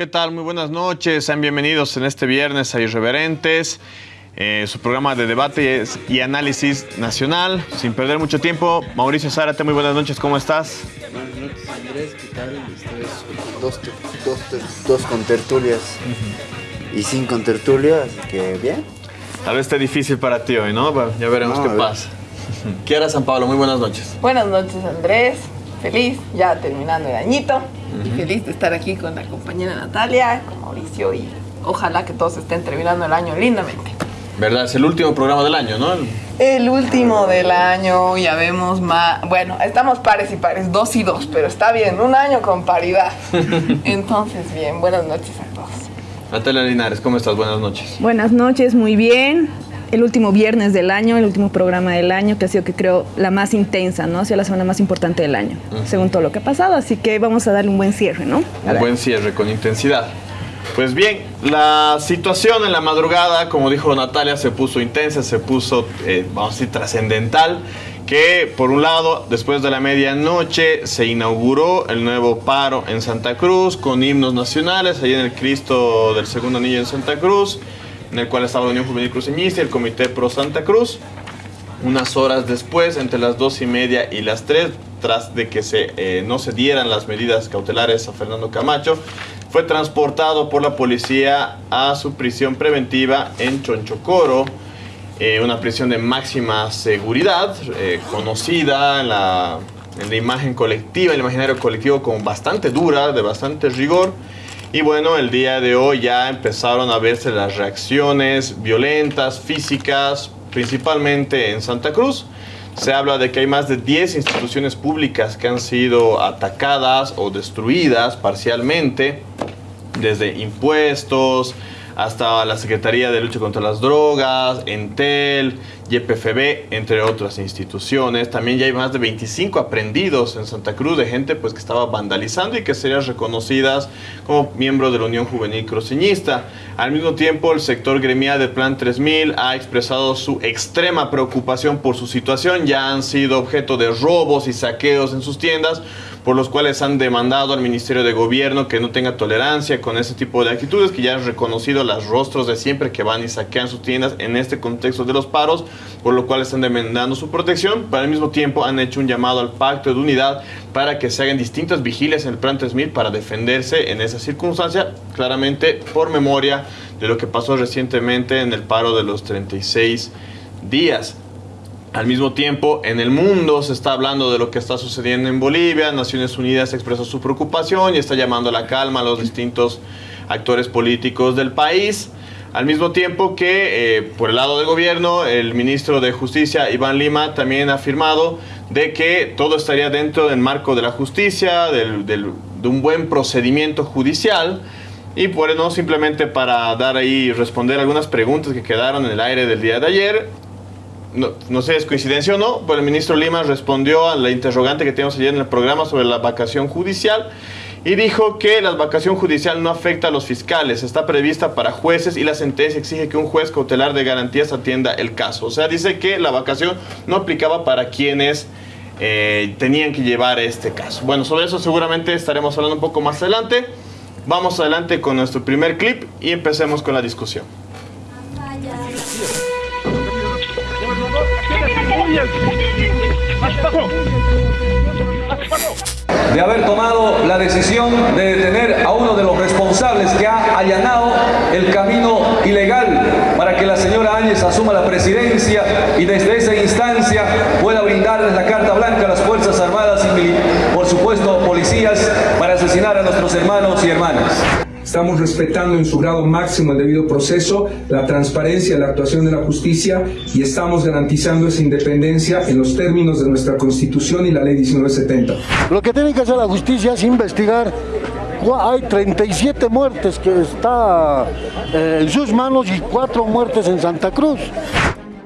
¿Qué tal? Muy buenas noches. Sean bienvenidos en este viernes a Irreverentes, eh, su programa de debate y análisis nacional. Sin perder mucho tiempo, Mauricio Zárate, muy buenas noches. ¿Cómo estás? Buenas noches, Andrés. ¿Qué tal? Dos, dos, dos con tertulias y sin con tertulias, que bien. Tal vez esté difícil para ti hoy, ¿no? ya veremos qué pasa. Kiara San Pablo, muy buenas noches. Buenas noches, Andrés. Feliz, ya terminando el añito. Y feliz de estar aquí con la compañera Natalia, con Mauricio y ojalá que todos estén terminando el año lindamente. ¿Verdad? Es el último programa del año, ¿no? El último del año, ya vemos más. Bueno, estamos pares y pares, dos y dos, pero está bien, un año con paridad. Entonces, bien, buenas noches a todos. Natalia Linares, ¿cómo estás? Buenas noches. Buenas noches, muy bien el último viernes del año, el último programa del año, que ha sido, que creo, la más intensa, ¿no? Ha sido la semana más importante del año, según todo lo que ha pasado. Así que vamos a darle un buen cierre, ¿no? un buen cierre, con intensidad. Pues bien, la situación en la madrugada, como dijo Natalia, se puso intensa, se puso, eh, vamos a decir, trascendental que por un lado, después de la medianoche, se inauguró el nuevo paro en Santa Cruz con himnos nacionales, ahí en el Cristo del Segundo Anillo en Santa Cruz en el cual estaba la Unión Juvenil Cruceñista y el Comité Pro Santa Cruz. Unas horas después, entre las dos y media y las tres, tras de que se, eh, no se dieran las medidas cautelares a Fernando Camacho, fue transportado por la policía a su prisión preventiva en Chonchocoro, eh, una prisión de máxima seguridad, eh, conocida en la, en la imagen colectiva, el imaginario colectivo como bastante dura, de bastante rigor. Y bueno, el día de hoy ya empezaron a verse las reacciones violentas, físicas, principalmente en Santa Cruz. Se habla de que hay más de 10 instituciones públicas que han sido atacadas o destruidas parcialmente, desde impuestos, hasta la Secretaría de Lucha contra las Drogas, Entel, YPFB, entre otras instituciones. También ya hay más de 25 aprendidos en Santa Cruz de gente pues, que estaba vandalizando y que serían reconocidas como miembros de la Unión Juvenil Cruceñista. Al mismo tiempo, el sector gremial de Plan 3000 ha expresado su extrema preocupación por su situación. Ya han sido objeto de robos y saqueos en sus tiendas por los cuales han demandado al Ministerio de Gobierno que no tenga tolerancia con ese tipo de actitudes, que ya han reconocido los rostros de siempre que van y saquean sus tiendas en este contexto de los paros, por lo cual están demandando su protección, pero al mismo tiempo han hecho un llamado al pacto de unidad para que se hagan distintas vigilias en el Plan 3000 para defenderse en esa circunstancia, claramente por memoria de lo que pasó recientemente en el paro de los 36 días. Al mismo tiempo, en el mundo se está hablando de lo que está sucediendo en Bolivia. Naciones Unidas expresó su preocupación y está llamando a la calma a los distintos actores políticos del país. Al mismo tiempo que eh, por el lado del gobierno, el ministro de Justicia, Iván Lima, también ha afirmado de que todo estaría dentro del marco de la justicia, de un buen procedimiento judicial. Y bueno, simplemente para dar ahí, responder algunas preguntas que quedaron en el aire del día de ayer, no, no, sé, es coincidencia o no, pero el ministro Lima respondió a la interrogante que teníamos ayer en el programa sobre la vacación judicial y dijo que la vacación judicial no afecta a los fiscales, está prevista para jueces y la sentencia exige que un juez cautelar de garantías atienda el caso. O sea, dice que la vacación no aplicaba para quienes eh, tenían que llevar este caso. Bueno, sobre eso seguramente estaremos hablando un poco más adelante. Vamos adelante con nuestro primer clip y empecemos con la discusión. De haber tomado la decisión de detener a uno de los responsables que ha allanado el camino ilegal para que la señora Áñez asuma la presidencia y desde esa instancia pueda brindarles la carta blanca a las Fuerzas Armadas y, por supuesto, policías para asesinar a nuestros hermanos y hermanas. Estamos respetando en su grado máximo el debido proceso, la transparencia, la actuación de la justicia y estamos garantizando esa independencia en los términos de nuestra Constitución y la Ley 1970. Lo que tiene que hacer la justicia es investigar hay 37 muertes que está eh, en sus manos y cuatro muertes en Santa Cruz.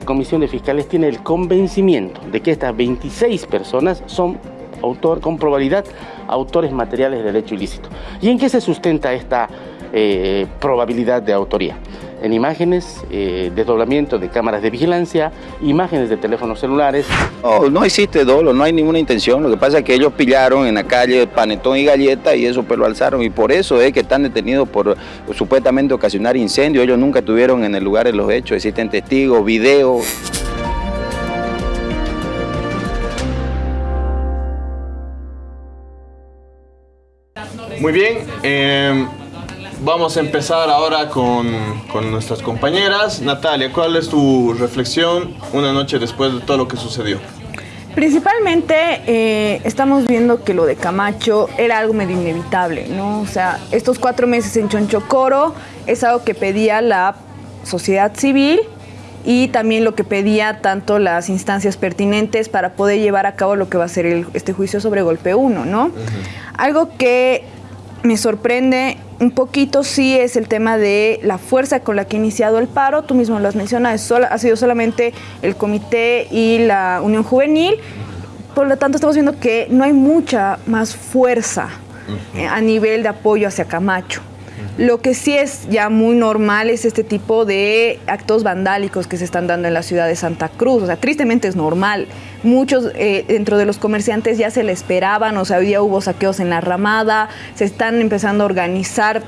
La Comisión de Fiscales tiene el convencimiento de que estas 26 personas son autor con probabilidad autores materiales del hecho ilícito. ¿Y en qué se sustenta esta eh, probabilidad de autoría? en imágenes, eh, desdoblamiento de cámaras de vigilancia, imágenes de teléfonos celulares. No, no existe dolo, no hay ninguna intención. Lo que pasa es que ellos pillaron en la calle panetón y galleta y eso pues lo alzaron y por eso es que están detenidos por supuestamente ocasionar incendio. Ellos nunca estuvieron en el lugar de los hechos, existen testigos, videos. Muy bien, eh, vamos a empezar ahora con, con nuestras compañeras. Natalia, ¿cuál es tu reflexión una noche después de todo lo que sucedió? Principalmente eh, estamos viendo que lo de Camacho era algo medio inevitable, ¿no? O sea, estos cuatro meses en Chonchocoro es algo que pedía la sociedad civil y también lo que pedía tanto las instancias pertinentes para poder llevar a cabo lo que va a ser el- este juicio sobre golpe 1, ¿no? Algo que me sorprende un poquito sí es el tema de la fuerza con la que ha iniciado el paro. Tú mismo lo has mencionado, es sola- ha sido solamente el comité y la Unión Juvenil. Por lo tanto, estamos viendo que no hay mucha más fuerza eh, a nivel de apoyo hacia Camacho. Lo que sí es ya muy normal es este tipo de actos vandálicos que se están dando en la ciudad de Santa Cruz. O sea, tristemente es normal. Muchos eh, dentro de los comerciantes ya se le esperaban, o sea, hoy día hubo saqueos en la ramada, se están empezando a organizar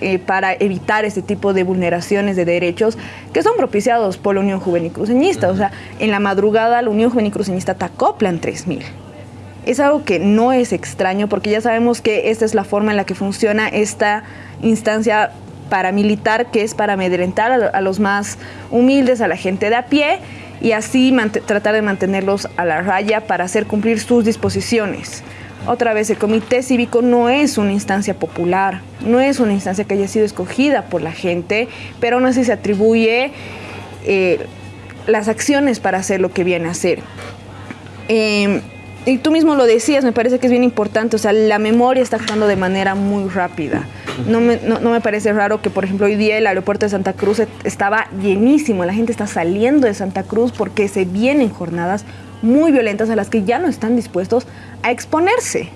eh, para evitar este tipo de vulneraciones de derechos que son propiciados por la Unión Juvenil Cruceñista. O sea, en la madrugada la Unión Juvenil Cruceñista atacó Plan 3000. Es algo que no es extraño porque ya sabemos que esta es la forma en la que funciona esta instancia paramilitar que es para amedrentar a, a los más humildes, a la gente de a pie y así tratar de mantenerlos a la raya para hacer cumplir sus disposiciones. Otra vez, el comité cívico no es una instancia popular, no es una instancia que haya sido escogida por la gente, pero aún así se atribuye eh, las acciones para hacer lo que viene a hacer. Eh, y tú mismo lo decías, me parece que es bien importante, o sea, la memoria está actuando de manera muy rápida. No me, no, me parece raro que, por ejemplo, hoy día el aeropuerto de Santa Cruz et- estaba llenísimo, la gente está saliendo de Santa Cruz porque se vienen jornadas muy violentas a las que ya no están dispuestos a exponerse.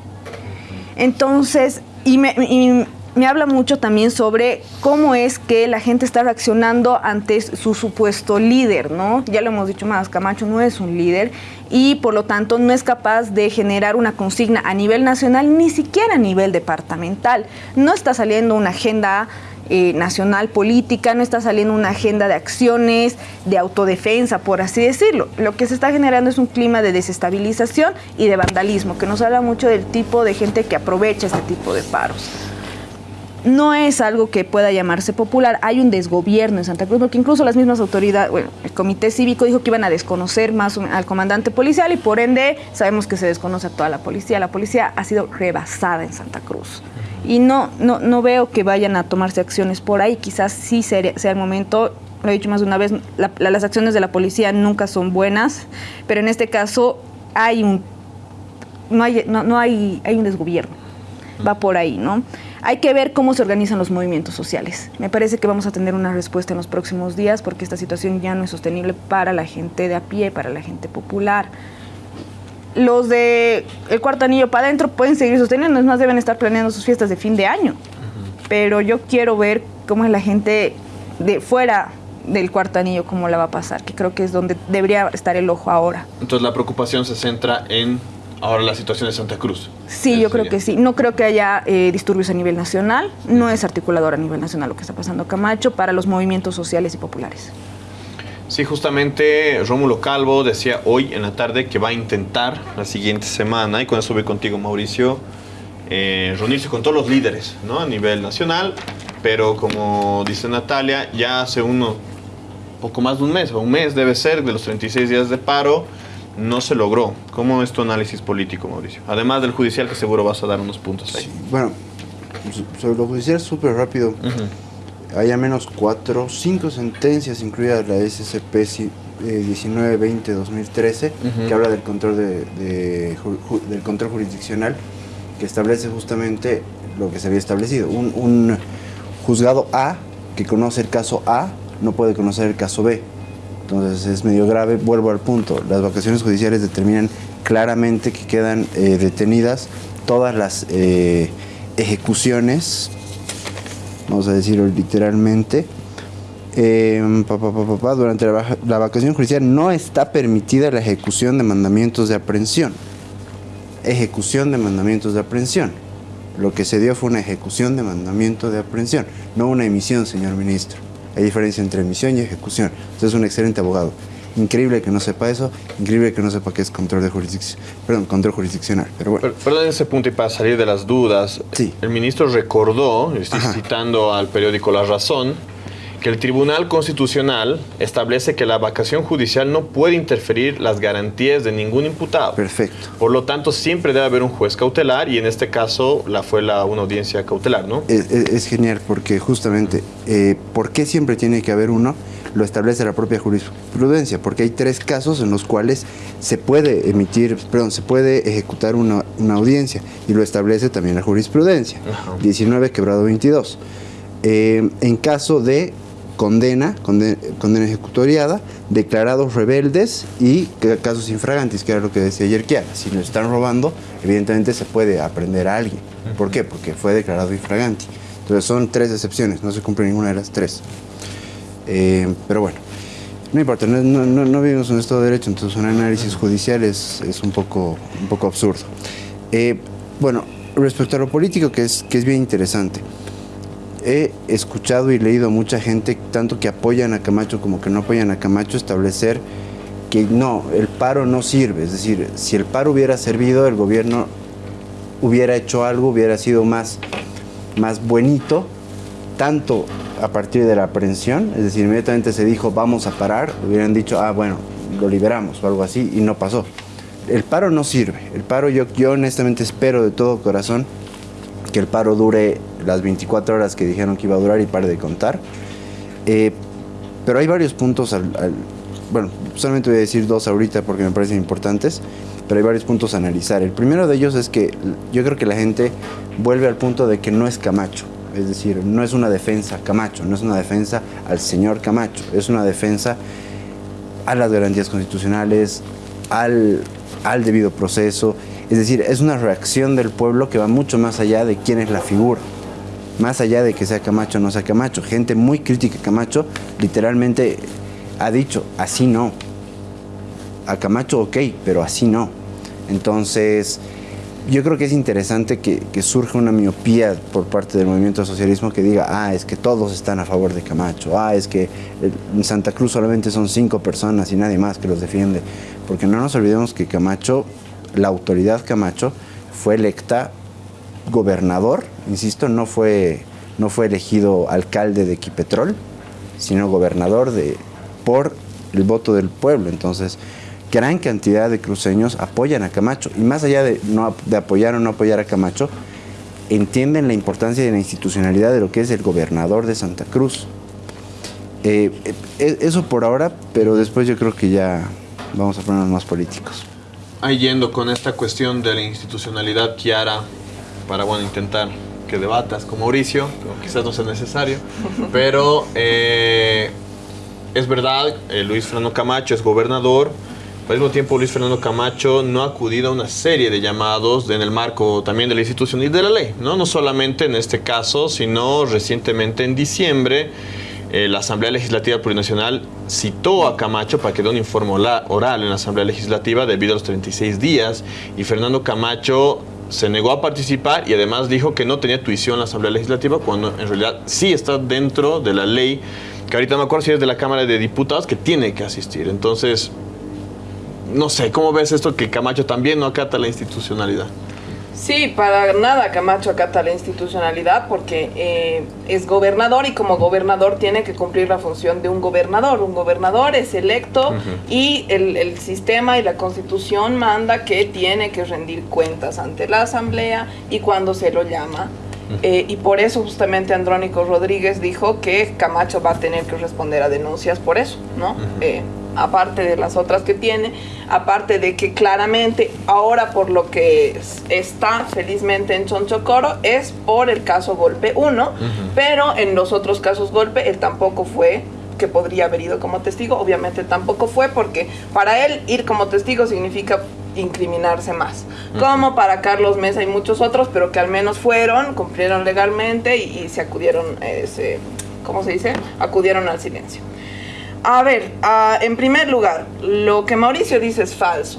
Entonces, y me, y me habla mucho también sobre cómo es que la gente está reaccionando ante su supuesto líder, ¿no? Ya lo hemos dicho más, Camacho no es un líder y por lo tanto no es capaz de generar una consigna a nivel nacional, ni siquiera a nivel departamental. No está saliendo una agenda eh, nacional política, no está saliendo una agenda de acciones, de autodefensa, por así decirlo. Lo que se está generando es un clima de desestabilización y de vandalismo, que nos habla mucho del tipo de gente que aprovecha este tipo de paros. No es algo que pueda llamarse popular, hay un desgobierno en Santa Cruz, porque incluso las mismas autoridades, bueno, el comité cívico dijo que iban a desconocer más al comandante policial y por ende sabemos que se desconoce a toda la policía. La policía ha sido rebasada en Santa Cruz y no, no, no veo que vayan a tomarse acciones por ahí. Quizás sí sea, el momento, lo he dicho más de una vez, la- la- las acciones de la policía nunca son buenas, pero en este caso hay un, no hay, no hay, hay un desgobierno. Va por ahí, ¿no? Hay que ver cómo se organizan los movimientos sociales. Me parece que vamos a tener una respuesta en los próximos días porque esta situación ya no es sostenible para la gente de a pie, para la gente popular los de el cuarto anillo para adentro pueden seguir sosteniendo, es más, deben estar planeando sus fiestas de fin de año. Pero yo quiero ver cómo es la gente de fuera del cuarto anillo, cómo la va a pasar, que creo que es donde debería estar el ojo ahora. Entonces la preocupación se centra en ahora la situación de Santa Cruz. Sí, yo creo que sí. No creo que haya eh, disturbios a nivel nacional. No es articulador a nivel nacional lo que está pasando Camacho para los movimientos sociales y populares. Sí, justamente Rómulo Calvo decía hoy en la tarde que va a intentar la siguiente semana, y con eso voy contigo Mauricio, eh, reunirse con todos los líderes ¿no? a nivel nacional, pero como dice Natalia, ya hace uno, poco más de un mes, o un mes debe ser, de los 36 días de paro, no se logró. ¿Cómo es tu análisis político, Mauricio? Además del judicial, que seguro vas a dar unos puntos ahí. Bueno, so- sobre lo judicial, súper rápido. Hay al menos cuatro, cinco sentencias, incluida la SCP eh, 1920-2013, Ujú. que habla del control, de, de ju- ju- del control jurisdiccional, que establece justamente lo que se había establecido. Un, un juzgado A que conoce el caso A no puede conocer el caso B. Entonces es medio grave, vuelvo al punto. Las vacaciones judiciales determinan claramente que quedan eh, detenidas todas las eh, ejecuciones, vamos a decirlo literalmente, Eh, pa, pa, durante la, la vacación judicial no está permitida la ejecución de mandamientos de aprehensión. Ejecución de mandamientos de aprehensión. Lo que se dio fue una ejecución de mandamiento de aprehensión, no una emisión, señor ministro. Hay diferencia entre emisión y ejecución. Usted es un excelente abogado. Increíble que no sepa eso, increíble que no sepa qué es control de jurisdicción, perdón, control jurisdiccional. Pero bueno, Per- Perdón ese punto y para salir de las dudas, Sí. el ministro recordó, estoy Ajá. citando al periódico La Razón, que el Tribunal Constitucional establece que la vacación judicial no puede interferir las garantías de ningún imputado. perfecto. Por lo tanto, siempre debe haber un juez cautelar y en este caso la fue la, una audiencia cautelar, ¿no? Es, es- es genial porque justamente, eh, ¿por qué siempre tiene que haber uno? Lo establece la propia jurisprudencia, porque hay tres casos en los cuales se puede emitir, perdón, se puede ejecutar una, una audiencia y lo establece también la jurisprudencia. Ajá. 19 quebrado 22. Eh, en caso de condena, conde- condena ejecutoriada, declarados rebeldes y ca- casos infragantes, que era lo que decía ayer Kiara. Si nos están robando, evidentemente se puede aprender a alguien. ¿Por qué? Porque fue declarado infragante. Entonces son tres excepciones, no se cumple ninguna de las tres. Eh, pero bueno, no importa, no, no- vivimos en Estado de Derecho, entonces un análisis judicial es, es un, poco, un poco absurdo. Eh, bueno, respecto a lo político, que es, que es bien interesante, he escuchado y leído a mucha gente, tanto que apoyan a Camacho como que no apoyan a Camacho, establecer que no, el paro no sirve. Es decir, si el paro hubiera servido, el gobierno hubiera hecho algo, hubiera sido más, más buenito, tanto a partir de la aprehensión, es decir, inmediatamente se dijo vamos a parar, hubieran dicho, ah, bueno, lo liberamos o algo así, y no pasó. El paro no sirve. El paro, yo, yo honestamente espero de todo corazón que el paro dure las 24 horas que dijeron que iba a durar y pare de contar. Eh, pero hay varios puntos bueno, solamente voy a decir dos ahorita porque me parecen importantes, pero hay varios puntos a analizar. El primero de ellos es que yo creo que la gente vuelve al punto de que no es Camacho, es decir, no es una defensa Camacho, no es una defensa al señor Camacho, es una defensa a las garantías constitucionales, al, al debido proceso. Es decir, es una reacción del pueblo que va mucho más allá de quién es la figura. Más allá de que sea Camacho o no sea Camacho. Gente muy crítica a Camacho literalmente ha dicho, así no. A Camacho ok, pero así no. Entonces, yo creo que es interesante que, que surja una miopía por parte del movimiento socialismo que diga, ah, es que todos están a favor de Camacho, ah, es que en Santa Cruz solamente son cinco personas y nadie más que los defiende. Porque no nos olvidemos que Camacho, la autoridad Camacho, fue electa gobernador, insisto, no fue, no fue elegido alcalde de Equipetrol, sino gobernador de, por el voto del pueblo. Entonces, gran cantidad de cruceños apoyan a Camacho. Y más allá de, no, de apoyar o no apoyar a Camacho, entienden la importancia de la institucionalidad de lo que es el gobernador de Santa Cruz. Eh, eh, eso por ahora, pero después yo creo que ya vamos a ponernos más políticos. Ahí yendo con esta cuestión de la institucionalidad, Kiara, para bueno, intentar que debatas con Mauricio, quizás no sea necesario, pero eh, es verdad, eh, Luis Fernando Camacho es gobernador, al mismo tiempo Luis Fernando Camacho no ha acudido a una serie de llamados en el marco también de la institución y de la ley, ¿no? no solamente en este caso, sino recientemente en diciembre. eh, la Asamblea Legislativa Plurinacional citó a Camacho para que dé un informe oral en la Asamblea Legislativa debido a los 36 días y Fernando Camacho se negó a participar y además dijo que no tenía tuición en la Asamblea Legislativa cuando en realidad sí está dentro de la ley, que ahorita no me acuerdo si es de la Cámara de Diputados, que tiene que asistir. Entonces, no sé, ¿cómo ves esto que Camacho también no acata la institucionalidad? Sí, para nada Camacho acata la institucionalidad porque eh, es gobernador y como gobernador tiene que cumplir la función de un gobernador. Un gobernador es electo y el, el sistema y la constitución manda que tiene que rendir cuentas ante la asamblea y cuando se lo llama. Eh, y por eso justamente Andrónico Rodríguez dijo que Camacho va a tener que responder a denuncias por eso, ¿no? Eh, aparte de las otras que tiene, aparte de que claramente ahora por lo que es- está felizmente en Chonchocoro es por el caso Golpe 1, pero en los otros casos Golpe él tampoco fue que podría haber ido como testigo, obviamente tampoco fue porque para él ir como testigo significa incriminarse más, como para Carlos Mesa y muchos otros, pero que al menos fueron, cumplieron legalmente y, y se acudieron, eh, se ¿cómo se dice? Acudieron al silencio. A ver, ah, en primer lugar, lo que Mauricio dice es falso.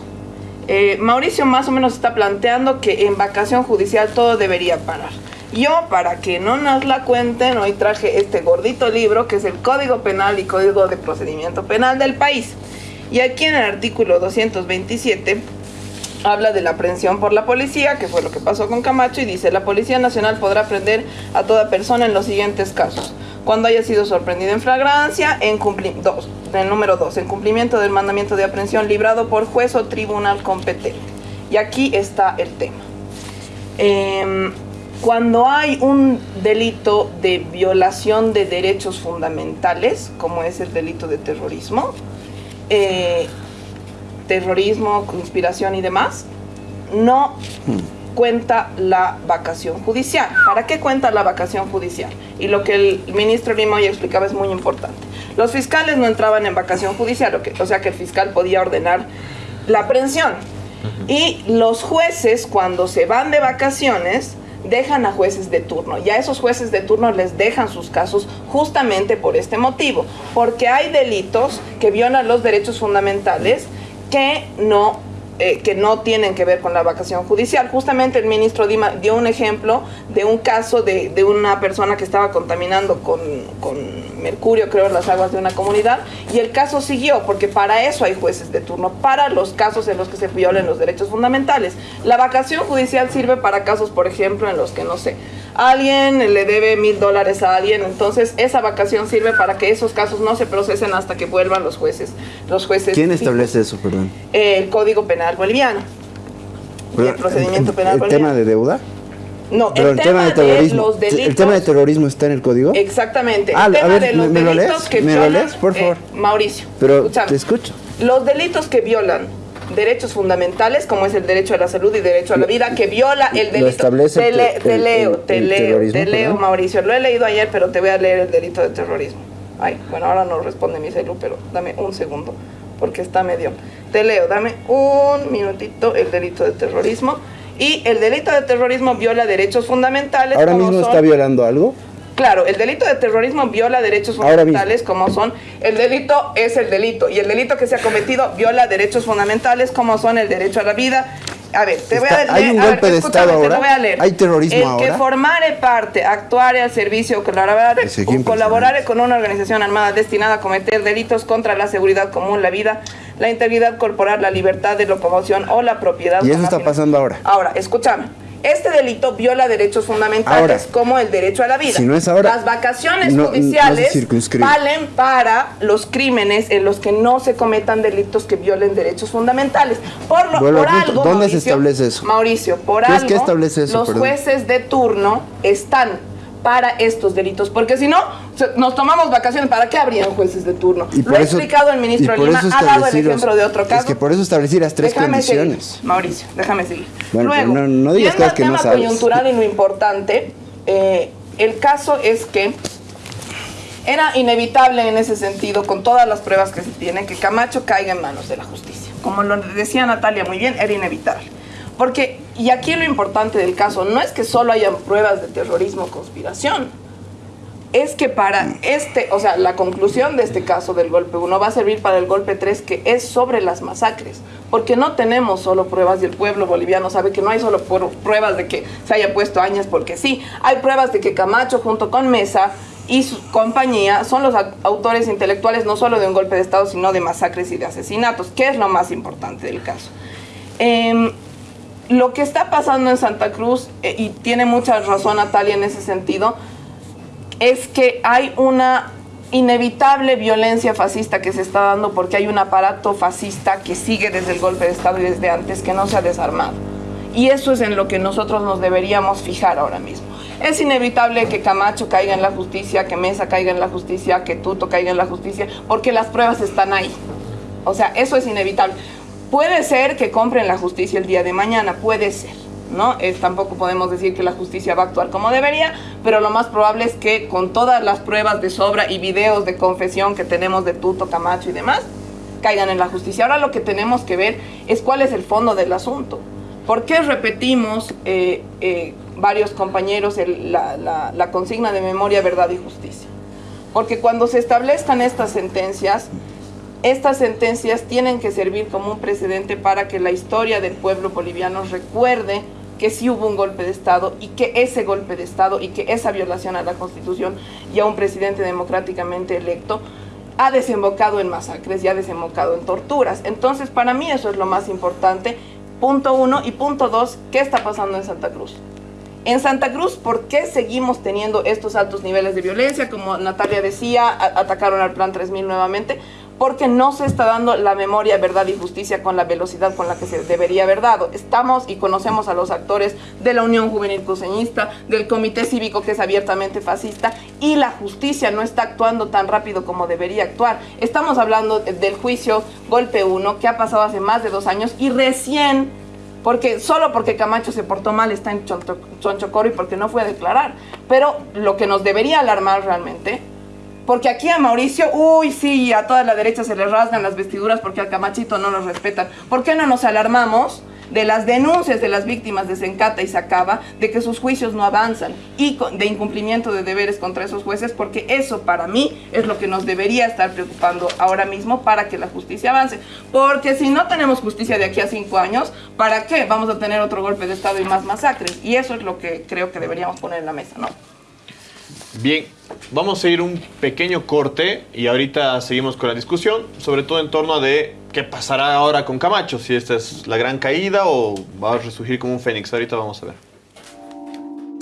Eh, Mauricio más o menos está planteando que en vacación judicial todo debería parar. Yo, para que no nos la cuenten, hoy traje este gordito libro que es el Código Penal y Código de Procedimiento Penal del país. Y aquí en el artículo 227 habla de la aprehensión por la policía, que fue lo que pasó con Camacho, y dice, la Policía Nacional podrá prender a toda persona en los siguientes casos. Cuando haya sido sorprendido en flagrancia, en cumplimiento, el número 2, en cumplimiento del mandamiento de aprehensión librado por juez o tribunal competente. Y aquí está el tema. Em, cuando hay un delito de violación de derechos fundamentales, como es el delito de terrorismo, eh, terrorismo, conspiración y demás, no cuenta la vacación judicial. ¿Para qué cuenta la vacación judicial? Y lo que el ministro Lima ya explicaba es muy importante. Los fiscales no entraban en vacación judicial, o sea que el fiscal podía ordenar la aprehensión. Y los jueces, cuando se van de vacaciones, dejan a jueces de turno. Y a esos jueces de turno les dejan sus casos justamente por este motivo. Porque hay delitos que violan los derechos fundamentales que no eh, que no tienen que ver con la vacación judicial. Justamente el ministro Dima dio un ejemplo de un caso de, de una persona que estaba contaminando con, con, mercurio, creo, en las aguas de una comunidad, y el caso siguió, porque para eso hay jueces de turno, para los casos en los que se violen los derechos fundamentales. La vacación judicial sirve para casos, por ejemplo, en los que, no sé, alguien le debe mil dólares a alguien, entonces esa vacación sirve para que esos casos no se procesen hasta que vuelvan los jueces. Los jueces ¿Quién establece eso, perdón? El Código Penal Boliviano. y el procedimiento penal ¿El boliviano. tema de deuda? No, Pero el, tema, de, terrorismo. los delitos. ¿El tema de terrorismo está en el código? Exactamente. Ah, el a tema ver, de los ¿me lo delitos lees? que ¿Me lo violan. lees, por favor? eh, Mauricio. Pero escúchame. te escucho. Los delitos que violan derechos fundamentales, como es el derecho a la salud y derecho a la vida, que viola el Lo delito. establece te, el le- te- te el- leo, el- te el leo, te leo. Mauricio. Lo he leído ayer, pero te voy a leer el delito de terrorismo. Ay, bueno, ahora no responde mi celu, pero dame un segundo, porque está medio. Te leo, dame un minutito el delito de terrorismo. Y el delito de terrorismo viola derechos fundamentales. ¿Ahora mismo son- está violando algo? Claro, el delito de terrorismo viola derechos fundamentales como son, el delito es el delito y el delito que se ha cometido viola derechos fundamentales como son el derecho a la vida. A ver, te voy a leer. ¿hay un a ver, golpe de Estado te ahora? voy a leer. ¿Hay terrorismo el ahora? que formare parte, actuare al servicio o colaborare, o con una organización armada destinada a cometer delitos contra la seguridad común, la vida, la integridad corporal, la libertad de locomoción o la propiedad. Y eso está pasando ahora. Ahora, escúchame. Este delito viola derechos fundamentales Ahora, como el derecho a la vida. si no es ahora, Las vacaciones no- no se judiciales valen para los crímenes en los que no se cometan delitos que violen derechos fundamentales. Por, lo, por algo, ¿Dónde se establece eso? Mauricio, por ¿Qué es- algo, qué establece eso? los Perdón. jueces de turno están para estos delitos, porque si no, nos tomamos vacaciones, ¿para qué habrían jueces de turno? Y Lo ha explicado el ministro Lima, ha dado el ejemplo de otro caso. Es que por eso establecí las tres Déjame condiciones. seguir, Mauricio, déjame seguir. Bueno, Luego, no- no digas cosas que no tema sabes. coyuntural y lo importante, eh, el caso es que era inevitable en ese sentido, con todas las pruebas que se tienen, que Camacho caiga en manos de la justicia. Como lo decía Natalia muy bien, era inevitable. Porque, y aquí lo importante del caso, no es que solo hayan pruebas de terrorismo o conspiración, es que para este, o sea, la conclusión de este caso del golpe 1 va a servir para el golpe 3, que es sobre las masacres, porque no tenemos solo pruebas y el pueblo boliviano sabe que no hay solo pru- pruebas de que se haya puesto años porque sí, hay pruebas de que Camacho junto con Mesa y su compañía son los au- autores intelectuales no solo de un golpe de Estado, sino de masacres y de asesinatos, que es lo más importante del caso. Em, lo que está pasando en Santa Cruz, eh, y tiene mucha razón Natalia en ese sentido, es que hay una inevitable violencia fascista que se está dando porque hay un aparato fascista que sigue desde el golpe de Estado y desde antes que no se ha desarmado. Y eso es en lo que nosotros nos deberíamos fijar ahora mismo. Es inevitable que Camacho caiga en la justicia, que Mesa caiga en la justicia, que Tuto caiga en la justicia, porque las pruebas están ahí. O sea, eso es inevitable. Puede ser que compren la justicia el día de mañana, puede ser, ¿no? Eh, tampoco podemos decir que la justicia va a actuar como debería, pero lo más probable es que con todas las pruebas de sobra y videos de confesión que tenemos de Tuto, Camacho y demás, caigan en la justicia. Ahora lo que tenemos que ver es cuál es el fondo del asunto. ¿Por qué repetimos eh, eh, varios compañeros la consigna de memoria, verdad y justicia? Porque cuando se establezcan estas sentencias, estas sentencias tienen que servir como un precedente para que la historia del pueblo boliviano recuerde que sí hubo un golpe de Estado y que ese golpe de Estado y que esa violación a la Constitución y a un presidente democráticamente electo ha desembocado en masacres y ha desembocado en torturas. Entonces, para mí eso es lo más importante. Punto uno. Y punto dos, ¿qué está pasando en Santa Cruz? En Santa Cruz, ¿por qué seguimos teniendo estos altos niveles de violencia? Como Natalia decía, atacaron al Plan 3000 nuevamente porque no se está dando la memoria, verdad y justicia con la velocidad con la que se debería haber dado. Estamos y conocemos a los actores de la Unión Juvenil Cruceñista, del Comité Cívico que es abiertamente fascista y la justicia no está actuando tan rápido como debería actuar. Estamos hablando del juicio Golpe 1 que ha pasado hace más de dos años y recién porque solo porque Camacho se portó mal está en Chonchocoro y porque no fue a declarar. Pero lo que nos debería alarmar realmente porque aquí a Mauricio, uy, sí, a toda la derecha se le rasgan las vestiduras porque al Camachito no los respetan. ¿Por qué no nos alarmamos de las denuncias de las víctimas de Sencata y Sacaba de que sus juicios no avanzan y de incumplimiento de deberes contra esos jueces? Porque eso para mí es lo que nos debería estar preocupando ahora mismo para que la justicia avance. Porque si no tenemos justicia de aquí a cinco años, ¿para qué vamos a tener otro golpe de Estado y más masacres? Y eso es lo que creo que deberíamos poner en la mesa, ¿no? Bien, vamos a ir un pequeño corte y ahorita seguimos con la discusión, sobre todo en torno a de qué pasará ahora con Camacho, si esta es la gran caída o va a resurgir como un fénix. Ahorita vamos a ver.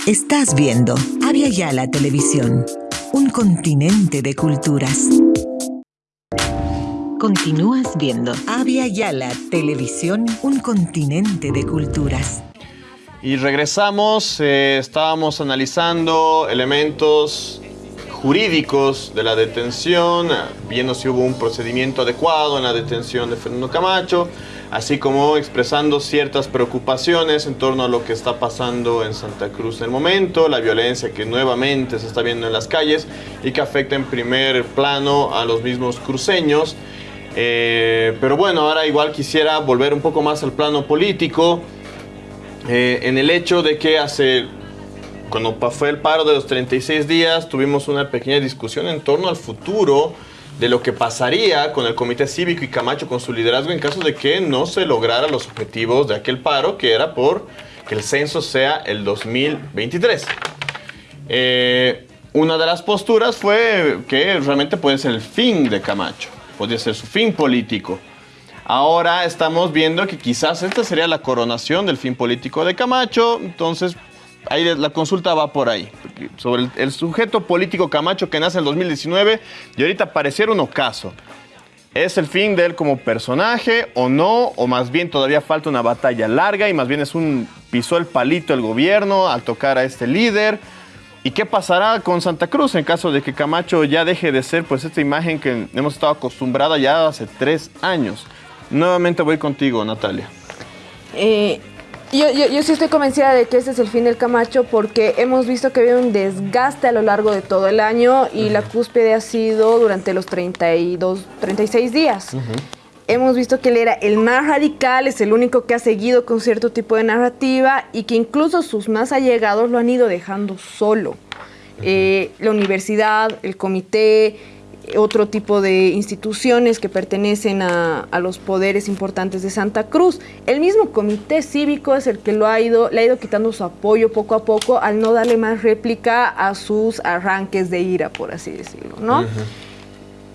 Estás viendo Avia Yala Televisión, un continente de culturas. Continúas viendo Avia Yala Televisión, un continente de culturas. Y regresamos, eh, estábamos analizando elementos jurídicos de la detención, viendo si hubo un procedimiento adecuado en la detención de Fernando Camacho, así como expresando ciertas preocupaciones en torno a lo que está pasando en Santa Cruz en el momento, la violencia que nuevamente se está viendo en las calles y que afecta en primer plano a los mismos cruceños. Eh, pero bueno, ahora igual quisiera volver un poco más al plano político. Eh, en el hecho de que hace, cuando fue el paro de los 36 días, tuvimos una pequeña discusión en torno al futuro de lo que pasaría con el Comité Cívico y Camacho con su liderazgo en caso de que no se lograran los objetivos de aquel paro, que era por que el censo sea el 2023. Eh, una de las posturas fue que realmente puede ser el fin de Camacho, podría ser su fin político. Ahora estamos viendo que quizás esta sería la coronación del fin político de Camacho, entonces ahí la consulta va por ahí. Sobre el, sujeto político Camacho que nace en el 2019 y ahorita pareciera un ocaso. ¿Es el fin de él como personaje o no? ¿O más bien todavía falta una batalla larga y más bien es un pisó el palito el gobierno al tocar a este líder? ¿Y qué pasará con Santa Cruz en caso de que Camacho ya deje de ser pues esta imagen que hemos estado acostumbrada ya hace tres años? Nuevamente voy contigo, Natalia. Eh, yo, sí estoy convencida de que este es el fin del Camacho porque hemos visto que había un desgaste a lo largo de todo el año y la cúspide ha sido durante los 32, 36 días. Hemos visto que él era el más radical, es el único que ha seguido con cierto tipo de narrativa y que incluso sus más allegados lo han ido dejando solo. Eh, la universidad, el comité, otro tipo de instituciones que pertenecen a, los poderes importantes de Santa Cruz. El mismo comité cívico es el que lo ha ido, le ha ido quitando su apoyo poco a poco al no darle más réplica a sus arranques de ira, por así decirlo, ¿no?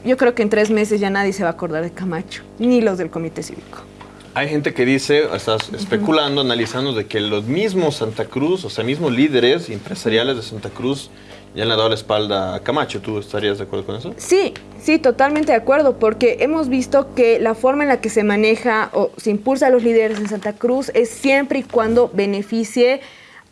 Yo creo que en tres meses ya nadie se va a acordar de Camacho, ni los del comité cívico. Hay gente que dice, estás especulando, analizando de que los mismos Santa Cruz, o sea, mismos líderes empresariales de Santa Cruz, ya le ha dado la espalda a Camacho. ¿Tú estarías de acuerdo con eso? Sí, sí, totalmente de acuerdo, porque hemos visto que la forma en la que se maneja o se impulsa a los líderes en Santa Cruz es siempre y cuando beneficie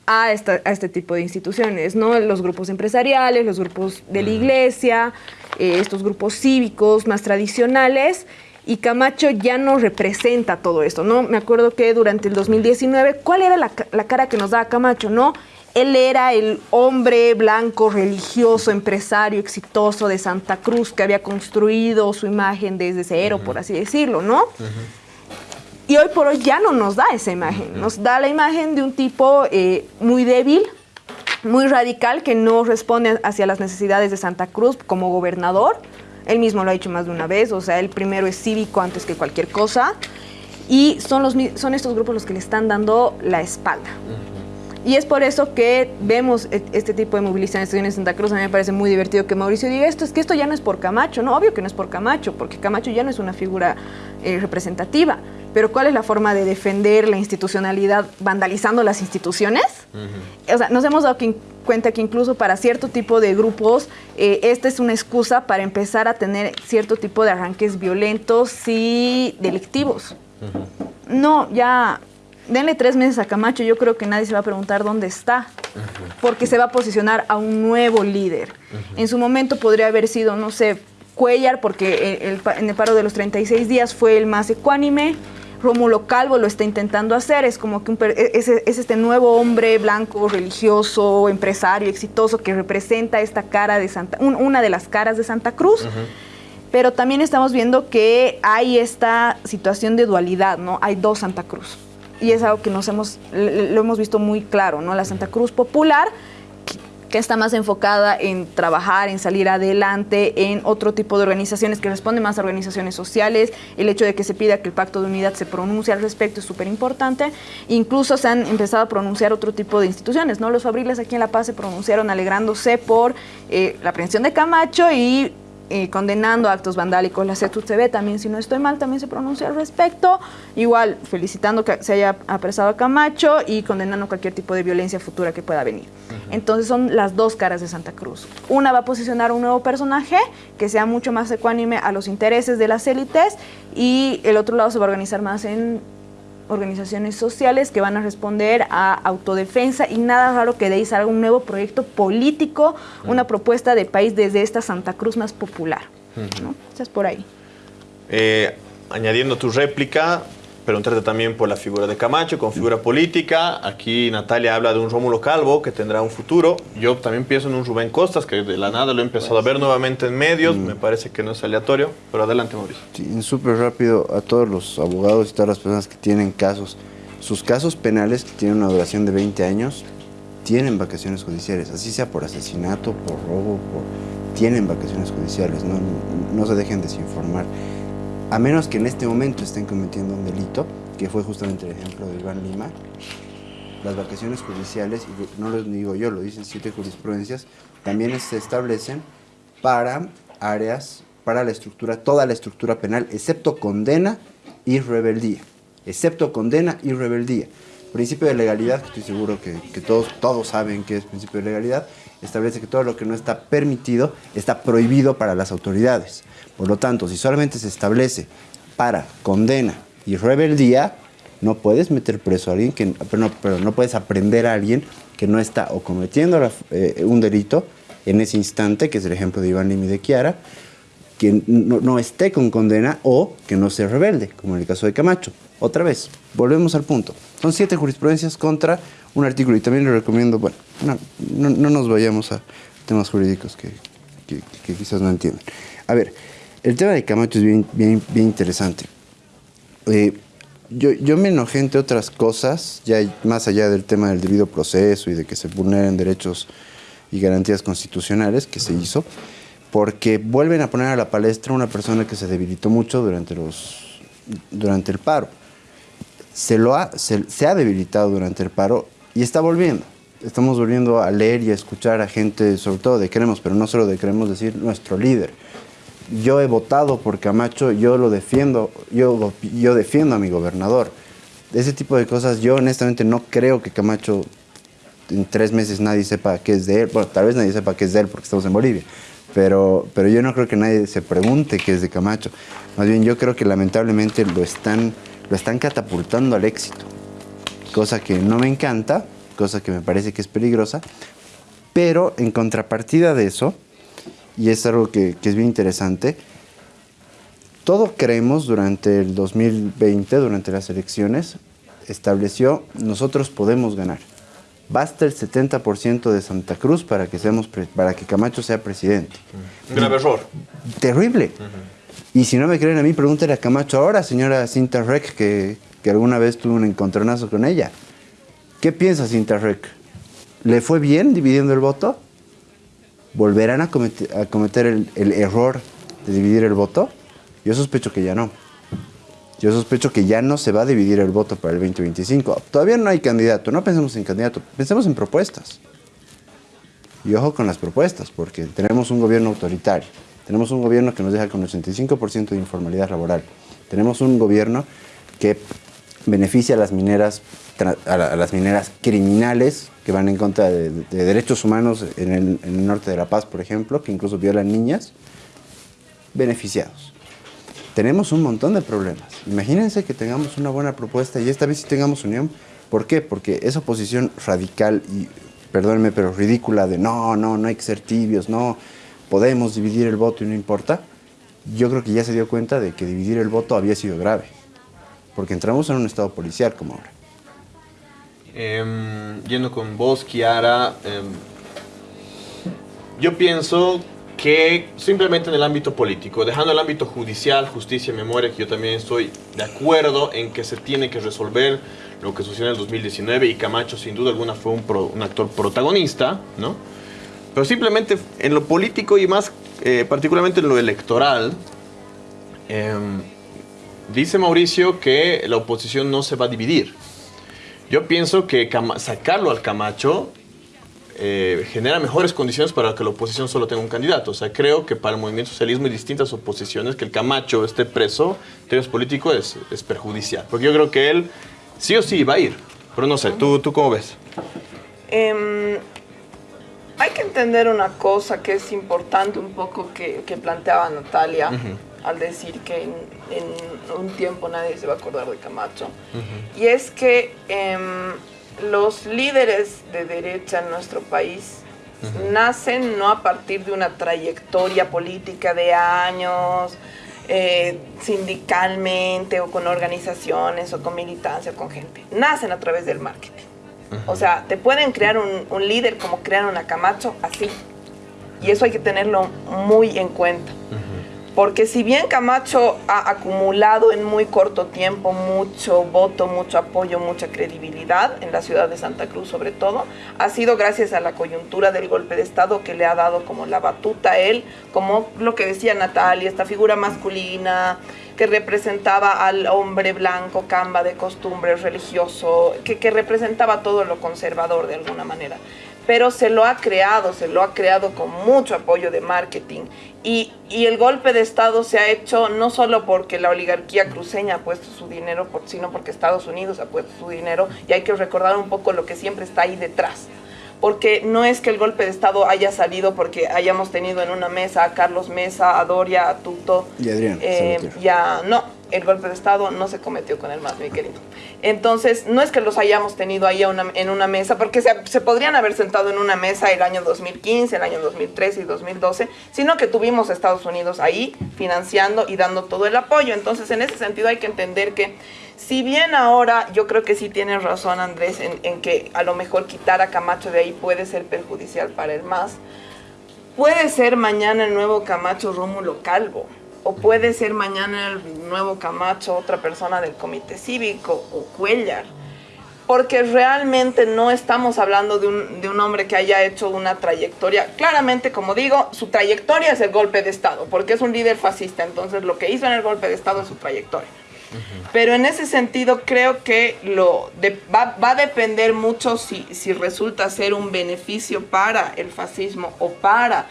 a, este tipo de instituciones, ¿no? Los grupos empresariales, los grupos de la iglesia, eh, estos grupos cívicos más tradicionales. Y Camacho ya no representa todo esto, ¿no? Me acuerdo que durante el 2019, ¿cuál era la, la cara que nos daba Camacho, no? Él era el hombre blanco, religioso, empresario, exitoso de Santa Cruz que había construido su imagen desde cero, por así decirlo, ¿no? Y hoy por hoy ya no nos da esa imagen, nos da la imagen de un tipo eh, muy débil, muy radical que no responde hacia las necesidades de Santa Cruz como gobernador. Él mismo lo ha dicho más de una vez, o sea, él primero es cívico antes que cualquier cosa. Y son, los, mi- son estos grupos los que le están dando la espalda. Y es por eso que vemos e- este tipo de movilizaciones en Santa Cruz. A mí me parece muy divertido que Mauricio diga esto, es que esto ya no es por Camacho, no, obvio que no es por Camacho, porque Camacho ya no es una figura eh, representativa. Pero ¿cuál es la forma de defender la institucionalidad vandalizando las instituciones? O sea, nos hemos dado cuenta que incluso para cierto tipo de grupos, eh, esta es una excusa para empezar a tener cierto tipo de arranques violentos y delictivos. No, ya denle tres meses a Camacho, yo creo que nadie se va a preguntar dónde está, porque se va a posicionar a un nuevo líder. En su momento podría haber sido, no sé, Cuellar, porque el- el pa- en el paro de los 36 días fue el más ecuánime. Rómulo Calvo lo está intentando hacer, es como que un per- es, es este nuevo hombre blanco, religioso, empresario, exitoso, que representa esta cara de Santa, un- una de las caras de Santa Cruz. Pero también estamos viendo que hay esta situación de dualidad, ¿no? Hay dos Santa Cruz. Y es algo que nos hemos, lo hemos visto muy claro, ¿no? La Santa Cruz popular, que- que está más enfocada en trabajar, en salir adelante, en otro tipo de organizaciones que responden más a organizaciones sociales. El hecho de que se pida que el Pacto de Unidad se pronuncie al respecto es súper importante. Incluso se han empezado a pronunciar otro tipo de instituciones, ¿no? Los fabriles aquí en La Paz se pronunciaron alegrándose por eh, la aprehensión de Camacho y eh, condenando actos vandálicos. La CETUTV también, si no estoy mal, también se pronunció al respecto. Igual, felicitando que se haya apresado a Camacho y condenando cualquier tipo de violencia futura que pueda venir. Entonces son las dos caras de Santa Cruz. Una va a posicionar un nuevo personaje que sea mucho más ecuánime a los intereses de las élites y el otro lado se va a organizar más en organizaciones sociales que van a responder a autodefensa y nada raro que de ahí salga un nuevo proyecto político, una propuesta de país desde esta Santa Cruz más popular. ¿no? Esa es por ahí. Eh, añadiendo tu réplica, preguntarte también por la figura de Camacho como figura política. Aquí Natalia habla de un Rómulo Calvo que tendrá un futuro. Yo también pienso en un Rubén Costas que de la nada lo he empezado a ver nuevamente en medios. Me parece que no es aleatorio, pero adelante Mauricio. Sí, súper rápido a todos los abogados y todas las personas que tienen casos. Sus casos penales, que tienen una duración de 20 años, tienen vacaciones judiciales, así sea por asesinato, por robo, por... tienen vacaciones judiciales, no, no se dejen desinformar. A menos que en este momento estén cometiendo un delito, que fue justamente el ejemplo de Iván Lima, las vacaciones judiciales, y no lo digo yo, lo dicen siete jurisprudencias, también se establecen para áreas, para la estructura, toda la estructura penal, excepto condena y rebeldía. Excepto condena y rebeldía. Principio de legalidad, que estoy seguro que, que todos, todos saben que es principio de legalidad, establece que todo lo que no está permitido está prohibido para las autoridades. Por lo tanto, si solamente se establece para condena y rebeldía, no puedes meter preso a alguien, que, no, pero no puedes aprender a alguien que no está o cometiendo eh, un delito en ese instante, que es el ejemplo de Iván Limi de Chiara, que no, no esté con condena o que no se rebelde, como en el caso de Camacho. Otra vez, volvemos al punto. Son siete jurisprudencias contra un artículo y también le recomiendo, bueno, no, no- no nos vayamos a temas jurídicos que, que- quizás no entiendan. A ver, el tema de Camacho es bien, bien, bien interesante. Eh, yo, yo me enojé entre otras cosas, ya más allá del tema del debido proceso y de que se vulneren derechos y garantías constitucionales que se hizo, porque vuelven a poner a la palestra una persona que se debilitó mucho durante, los, durante el paro. Se, lo ha, se ha debilitado durante el paro y está volviendo. Estamos volviendo a leer y a escuchar a gente, sobre todo de Queremos, pero no solo de Queremos, decir nuestro líder. Yo he votado por Camacho, yo lo defiendo, yo, yo defiendo a mi gobernador. Ese tipo de cosas, yo honestamente no creo que Camacho en tres meses nadie sepa qué es de él. Bueno, tal vez nadie sepa qué es de él porque estamos en Bolivia. Pero, pero yo no creo que nadie se pregunte qué es de Camacho. Más bien yo creo que lamentablemente lo están, lo están catapultando al éxito. Cosa que no me encanta, cosa que me parece que es peligrosa. Pero en contrapartida de eso, y es algo que, que es bien interesante, todo creemos durante el 2020, durante las elecciones, estableció nosotros podemos ganar. Basta el 70% de Santa Cruz para que, seamos para que Camacho sea presidente. Grave error. Terrible. Y si no me creen a mí, pregúntale a Camacho ahora, señora Cinta Rec, que, que alguna vez tuve un encontronazo con ella. ¿Qué piensa Cinta Rec? ¿Le fue bien dividiendo el voto? ¿Volverán a cometer, a cometer el, el error de dividir el voto? Yo sospecho que ya no. Yo sospecho que ya no se va a dividir el voto para el 2025. Todavía no hay candidato, no pensemos en candidato, pensemos en propuestas. Y ojo con las propuestas, porque tenemos un gobierno autoritario, tenemos un gobierno que nos deja con 85% de informalidad laboral, tenemos un gobierno que beneficia a las mineras, a, la- a las mineras criminales que van en contra de, de derechos humanos en el, en el norte de La Paz, por ejemplo, que incluso violan niñas, beneficiados. Tenemos un montón de problemas. Imagínense que tengamos una buena propuesta y esta vez sí tengamos unión. ¿Por qué? Porque esa oposición radical y, perdónenme, pero ridícula de no, no, no hay que ser tibios, no, podemos dividir el voto y no importa, yo creo que ya se dio cuenta de que dividir el voto había sido grave. Porque entramos en un estado policial como ahora. Em, yendo con vos, Kiara, em, yo pienso que simplemente en el ámbito político, dejando el ámbito judicial, justicia, memoria, que yo también estoy de acuerdo en que se tiene que resolver lo que sucedió en el 2019 y Camacho sin duda alguna fue un, pro- un actor protagonista, ¿no? Pero simplemente en lo político y más eh, particularmente en lo electoral, em, dice Mauricio que la oposición no se va a dividir. Yo pienso que sacarlo al Camacho eh, genera mejores condiciones para que la oposición solo tenga un candidato. O sea, creo que para el movimiento socialismo y distintas oposiciones que el Camacho esté preso en términos políticos es, es perjudicial. Porque yo creo que él sí o sí va a ir. Pero no sé, ¿tú, tú cómo ves? Em, hay que entender una cosa que es importante un poco que, que planteaba Natalia al decir que en, en un tiempo nadie se va a acordar de Camacho. Y es que em, los líderes de derecha en nuestro país nacen no a partir de una trayectoria política de años, eh, sindicalmente o con organizaciones o con militancia o con gente. Nacen a través del marketing. O sea, te pueden crear un, un líder como crear una Camacho así. Y eso hay que tenerlo muy en cuenta. Porque si bien Camacho ha acumulado en muy corto tiempo mucho voto, mucho apoyo, mucha credibilidad en la ciudad de Santa Cruz sobre todo, ha sido gracias a la coyuntura del golpe de Estado que le ha dado como la batuta a él, como lo que decía Natalia, esta figura masculina que representaba al hombre blanco, camba de costumbre, religioso, que, que representaba todo lo conservador de alguna manera pero se lo ha creado, se lo ha creado con mucho apoyo de marketing. Y, y el golpe de Estado se ha hecho no solo porque la oligarquía cruceña ha puesto su dinero, sino porque Estados Unidos ha puesto su dinero. Y hay que recordar un poco lo que siempre está ahí detrás. Porque no es que el golpe de Estado haya salido porque hayamos tenido en una mesa a Carlos Mesa, a Doria, a Tuto. Y Adrián Eh, ya no, el golpe de Estado no se cometió con el MAS, mi querido. Entonces, no es que los hayamos tenido ahí en una mesa, porque se, podrían haber sentado en una mesa el año 2015, el año 2013 y 2012, sino que tuvimos Estados Unidos ahí financiando y dando todo el apoyo. Entonces, en ese sentido hay que entender que si bien ahora yo creo que sí tienes razón Andrés en, en que a lo mejor quitar a Camacho de ahí puede ser perjudicial para el MAS, Puede ser mañana el nuevo Camacho Rómulo Calvo. O puede ser mañana el nuevo Camacho otra persona del comité cívico o Cuellar. Porque realmente no estamos hablando de un, de un hombre que haya hecho una trayectoria. Claramente, como digo, su trayectoria es el golpe de Estado, porque es un líder fascista. Entonces, lo que hizo en el golpe de Estado es su trayectoria. Pero en ese sentido creo que lo de- va, va a depender mucho si, si resulta ser un beneficio para el fascismo o para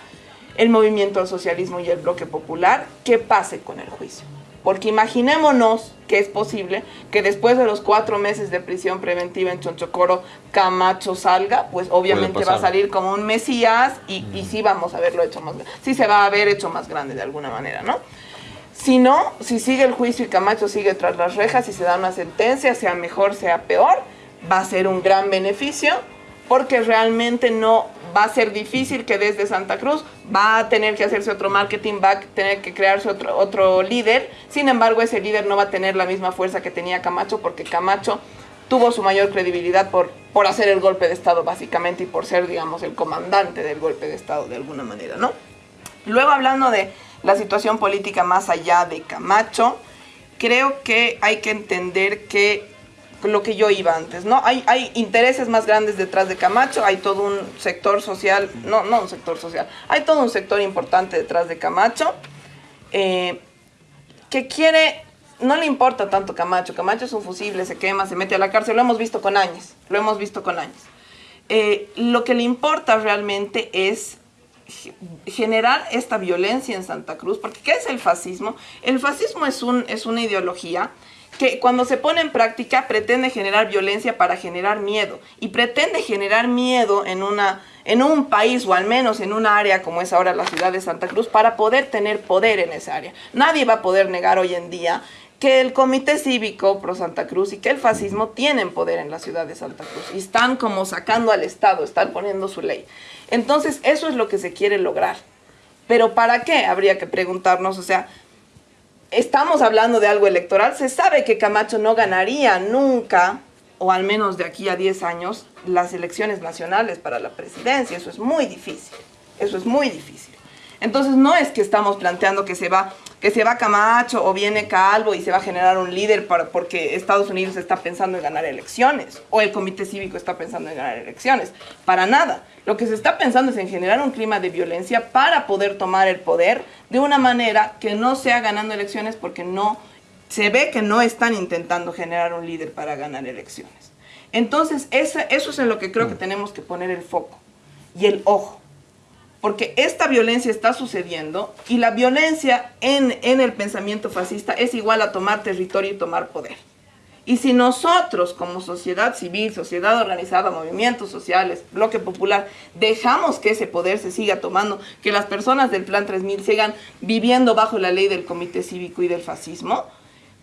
el movimiento al socialismo y el bloque popular, que pase con el juicio. Porque imaginémonos que es posible que después de los cuatro meses de prisión preventiva en Chonchocoro, Camacho salga, pues obviamente va a salir como un mesías y, y sí vamos a haberlo hecho más grande. Sí se va a haber hecho más grande de alguna manera, ¿no? Si no, si sigue el juicio y Camacho sigue tras las rejas y se da una sentencia, sea mejor, sea peor, va a ser un gran beneficio porque realmente no va a ser difícil que desde Santa Cruz va a tener que hacerse otro marketing, va a tener que crearse otro, otro líder. Sin embargo, ese líder no va a tener la misma fuerza que tenía Camacho porque Camacho tuvo su mayor credibilidad por, por hacer el golpe de Estado básicamente y por ser, digamos, el comandante del golpe de Estado de alguna manera, ¿no? Luego hablando de la situación política más allá de Camacho, creo que hay que entender que lo que yo iba antes, ¿no? Hay, hay intereses más grandes detrás de Camacho, hay todo un sector social, no, no un sector social, hay todo un sector importante detrás de Camacho eh, que quiere, no le importa tanto Camacho, Camacho es un fusible, se quema, se mete a la cárcel, lo hemos visto con años, lo hemos visto con años. Eh, lo que le importa realmente es generar esta violencia en Santa Cruz, porque ¿qué es el fascismo? El fascismo es, un, es una ideología que cuando se pone en práctica pretende generar violencia para generar miedo y pretende generar miedo en, una, en un país o al menos en un área como es ahora la ciudad de Santa Cruz para poder tener poder en esa área. Nadie va a poder negar hoy en día que el Comité Cívico Pro Santa Cruz y que el fascismo tienen poder en la ciudad de Santa Cruz y están como sacando al Estado, están poniendo su ley. Entonces, eso es lo que se quiere lograr. Pero ¿para qué? Habría que preguntarnos, o sea, estamos hablando de algo electoral, se sabe que Camacho no ganaría nunca, o al menos de aquí a 10 años, las elecciones nacionales para la presidencia. Eso es muy difícil. Eso es muy difícil. Entonces no es que estamos planteando que se va que se va Camacho o viene Calvo y se va a generar un líder para, porque Estados Unidos está pensando en ganar elecciones o el Comité Cívico está pensando en ganar elecciones. Para nada. Lo que se está pensando es en generar un clima de violencia para poder tomar el poder de una manera que no sea ganando elecciones porque no se ve que no están intentando generar un líder para ganar elecciones. Entonces, eso es en lo que creo que tenemos que poner el foco y el ojo porque esta violencia está sucediendo y la violencia en, en, el pensamiento fascista es igual a tomar territorio y tomar poder. Y si nosotros como sociedad civil, sociedad organizada, movimientos sociales, bloque popular, dejamos que ese poder se siga tomando, que las personas del Plan 3000 sigan viviendo bajo la ley del Comité Cívico y del fascismo,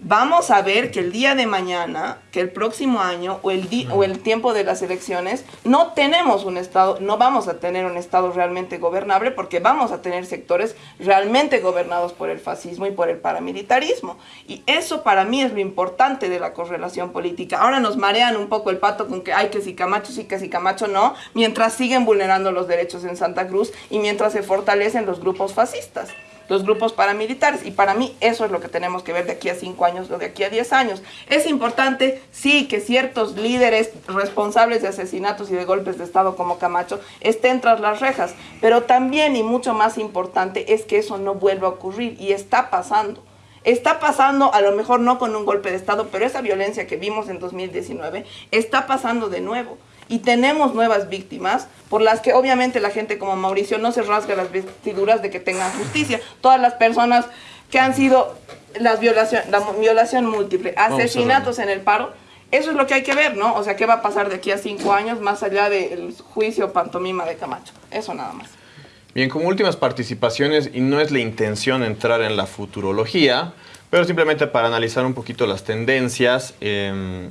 vamos a ver que el día de mañana, que el próximo año o el, o el tiempo de las elecciones, no tenemos un Estado, no vamos a tener un Estado realmente gobernable porque vamos a tener sectores realmente gobernados por el fascismo y por el paramilitarismo. Y eso para mí es lo importante de la correlación política. Ahora nos marean un poco el pato con que hay que si Camacho sí, que si Camacho no, mientras siguen vulnerando los derechos en Santa Cruz y mientras se fortalecen los grupos fascistas los grupos paramilitares. Y para mí eso es lo que tenemos que ver de aquí a cinco años o de aquí a diez años. Es importante, sí, que ciertos líderes responsables de asesinatos y de golpes de Estado como Camacho estén tras las rejas, pero también y mucho más importante es que eso no vuelva a ocurrir y está pasando. Está pasando, a lo mejor no con un golpe de Estado, pero esa violencia que vimos en 2019 está pasando de nuevo y tenemos nuevas víctimas por las que obviamente la gente como Mauricio no se rasga las vestiduras de que tengan justicia. Todas las personas que han sido las violación, la violación múltiple, asesinatos en el paro, eso es lo que hay que ver, ¿no? O sea, ¿qué va a pasar de aquí a cinco años más allá del juicio pantomima de Camacho? Eso nada más. Bien, como últimas participaciones, y no es la intención entrar en la futurología, pero simplemente para analizar un poquito las tendencias, eh,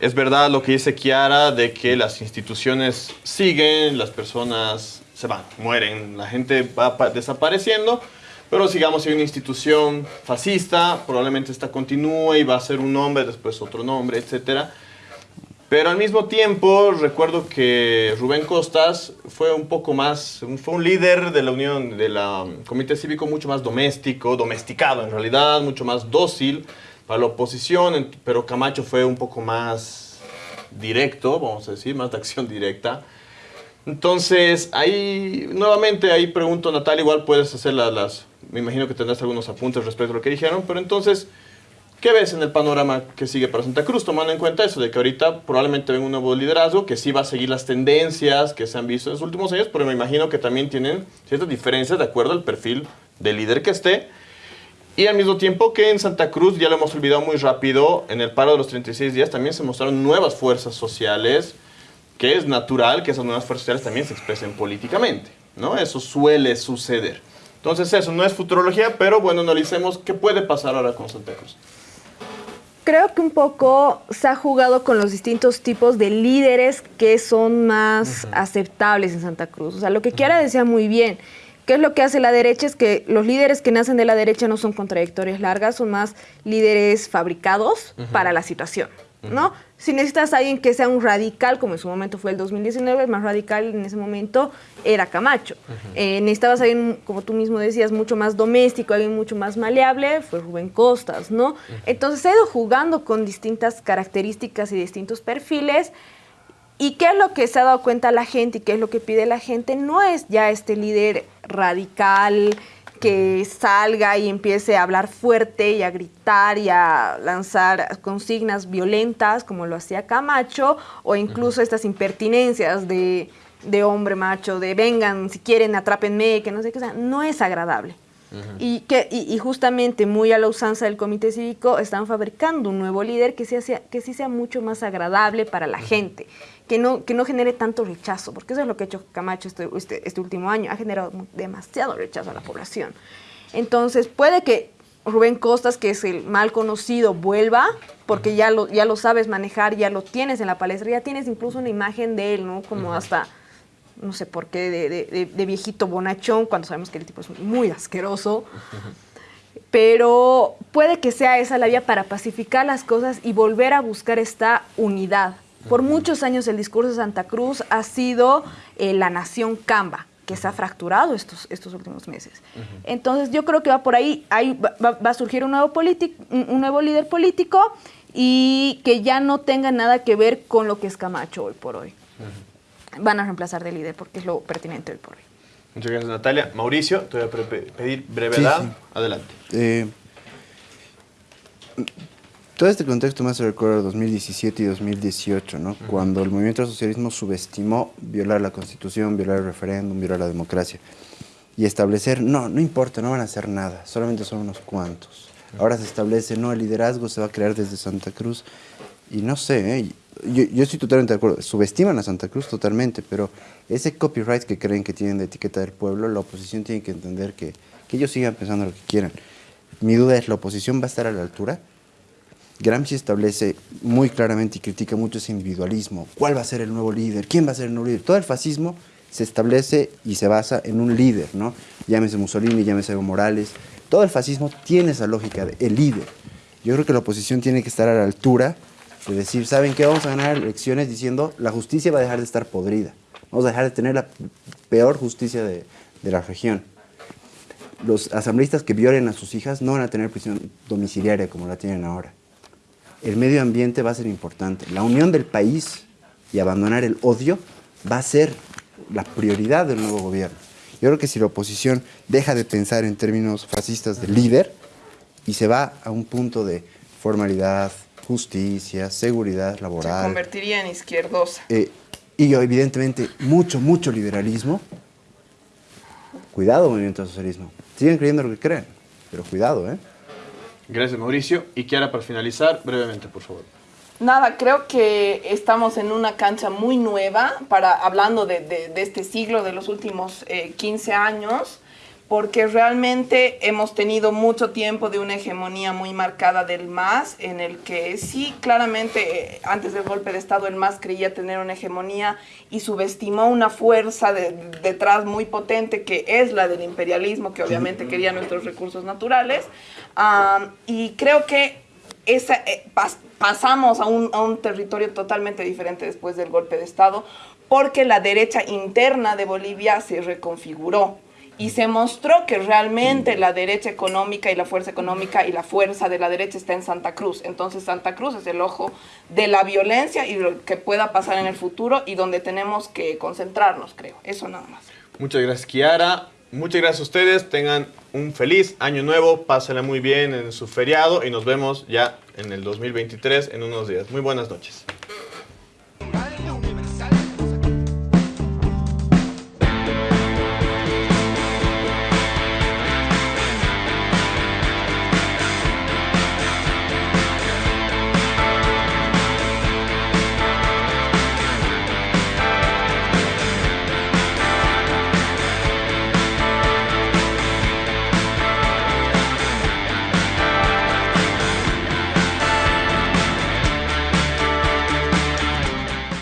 es verdad lo que dice Kiara de que las instituciones siguen, las personas se van, mueren, la gente va desapareciendo, pero sigamos si hay una institución fascista, probablemente esta continúe y va a ser un nombre, después otro nombre, etc. Pero al mismo tiempo recuerdo que Rubén Costas fue un poco más, fue un líder de la Unión, de la Comité Cívico mucho más doméstico, domesticado en realidad, mucho más dócil, para la oposición, pero Camacho fue un poco más directo, vamos a decir, más de acción directa. Entonces, ahí, nuevamente, ahí pregunto, Natalia, igual puedes hacer las, las, me imagino que tendrás algunos apuntes respecto a lo que dijeron, pero entonces, ¿qué ves en el panorama que sigue para Santa Cruz? Tomando en cuenta eso, de que ahorita probablemente venga un nuevo liderazgo, que sí va a seguir las tendencias que se han visto en los últimos años, pero me imagino que también tienen ciertas diferencias de acuerdo al perfil del líder que esté, y al mismo tiempo que en Santa Cruz, ya lo hemos olvidado muy rápido, en el paro de los 36 días también se mostraron nuevas fuerzas sociales, que es natural que esas nuevas fuerzas sociales también se expresen políticamente, ¿no? Eso suele suceder. Entonces eso no es futurología, pero bueno, analicemos qué puede pasar ahora con Santa Cruz. Creo que un poco se ha jugado con los distintos tipos de líderes que son más aceptables en Santa Cruz. O sea, lo que quiera decía muy bien ¿Qué es lo que hace la derecha? Es que los líderes que nacen de la derecha no son contradictorias largas, son más líderes fabricados para la situación. ¿no? Si necesitas a alguien que sea un radical, como en su momento fue el 2019, el más radical en ese momento era Camacho. Eh, necesitabas a alguien, como tú mismo decías, mucho más doméstico, alguien mucho más maleable, fue Rubén Costas, ¿no? Entonces ha ido jugando con distintas características y distintos perfiles. ¿Y qué es lo que se ha dado cuenta la gente y qué es lo que pide la gente? No es ya este líder radical, que salga y empiece a hablar fuerte y a gritar y a lanzar consignas violentas como lo hacía Camacho o incluso estas impertinencias de, hombre macho, de vengan, si quieren, atrápenme, que no sé qué, sea, no es agradable. Y, que, y, justamente muy a la usanza del comité cívico están fabricando un nuevo líder que, sea, que sí sea mucho más agradable para la gente que no, que no genere tanto rechazo, porque eso es lo que ha hecho Camacho este, este, este último año, ha generado demasiado rechazo a la población. Entonces, puede que Rubén Costas, que es el mal conocido, vuelva, porque ya lo, ya lo sabes manejar, ya lo tienes en la palestra, ya tienes incluso una imagen de él, ¿no? Como hasta, no sé por qué, de, de, viejito bonachón, cuando sabemos que el tipo es muy asqueroso. Pero puede que sea esa la vía para pacificar las cosas y volver a buscar esta unidad por muchos años el discurso de Santa Cruz ha sido eh, la nación Camba, que se ha fracturado estos, estos últimos meses. Entonces yo creo que va por ahí, va, a surgir un nuevo, un nuevo líder político y que ya no tenga nada que ver con lo que es Camacho hoy por hoy. Van a reemplazar de líder porque es lo pertinente hoy por hoy. Muchas gracias Natalia. Mauricio, te voy a pedir brevedad. Adelante. Eh, todo este contexto me hace recordar 2017 y 2018, ¿no? Cuando el movimiento del socialismo subestimó violar la constitución, violar el referéndum, violar la democracia. Y establecer, no, no importa, no van a hacer nada, solamente son unos cuantos. Ahora se establece, no, el liderazgo se va a crear desde Santa Cruz. Y no sé, ¿eh? Yo, yo, estoy totalmente de acuerdo, subestiman a Santa Cruz totalmente, pero ese copyright que creen que tienen de etiqueta del pueblo, la oposición tiene que entender que, que ellos sigan pensando lo que quieran. Mi duda es, ¿la oposición va a estar a la altura? Gramsci establece muy claramente y critica mucho ese individualismo. ¿Cuál va a ser el nuevo líder? ¿Quién va a ser el nuevo líder? Todo el fascismo se establece y se basa en un líder, ¿no? Llámese Mussolini, llámese Evo Morales. Todo el fascismo tiene esa lógica de el líder. Yo creo que la oposición tiene que estar a la altura de decir, ¿saben qué? Vamos a ganar elecciones diciendo la justicia va a dejar de estar podrida. Vamos a dejar de tener la peor justicia de, de la región. Los asambleístas que violen a sus hijas no van a tener prisión domiciliaria como la tienen ahora el medio ambiente va a ser importante. La unión del país y abandonar el odio va a ser la prioridad del nuevo gobierno. Yo creo que si la oposición deja de pensar en términos fascistas de líder y se va a un punto de formalidad, justicia, seguridad laboral... Se convertiría en izquierdosa. Eh, y evidentemente mucho, mucho liberalismo. Cuidado, movimiento socialismo. Siguen creyendo lo que creen, pero cuidado, ¿eh? Gracias, Mauricio. Y Kiara, para finalizar, brevemente, por favor. Nada, creo que estamos en una cancha muy nueva, para, hablando de, este siglo, de los últimos 15 eh, años, porque realmente hemos tenido mucho tiempo de una hegemonía muy marcada del MAS, en el que sí, claramente, eh, antes del golpe de Estado, el MAS creía tener una hegemonía y subestimó una fuerza detrás muy potente, que es la del imperialismo, que obviamente quería nuestros recursos naturales. y creo que esa, eh, pasamos a un, a un territorio totalmente diferente después del golpe de Estado, porque la derecha interna de Bolivia se reconfiguró y se mostró que realmente la derecha económica y la fuerza económica y la fuerza de la derecha está en Santa Cruz. Entonces Santa Cruz es el ojo de la violencia y lo que pueda pasar en el futuro y donde tenemos que concentrarnos, creo. Eso nada más. Muchas gracias, Kiara. Muchas gracias a ustedes. Tengan un feliz año nuevo. Pásenla muy bien en su feriado y nos vemos ya en el 2023 en unos días. Muy buenas noches.